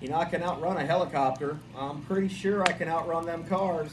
You know, I can outrun a helicopter. I'm pretty sure I can outrun them cars.